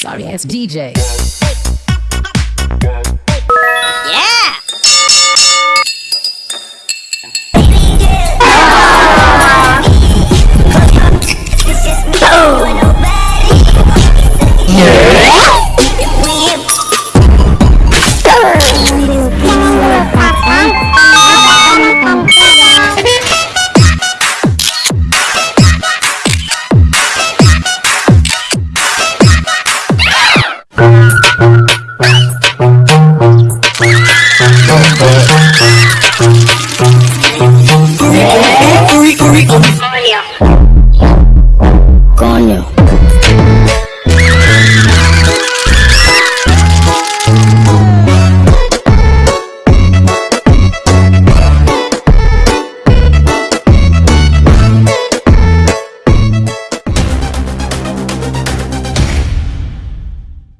Sorry ass DJ. Oh, oh, oh.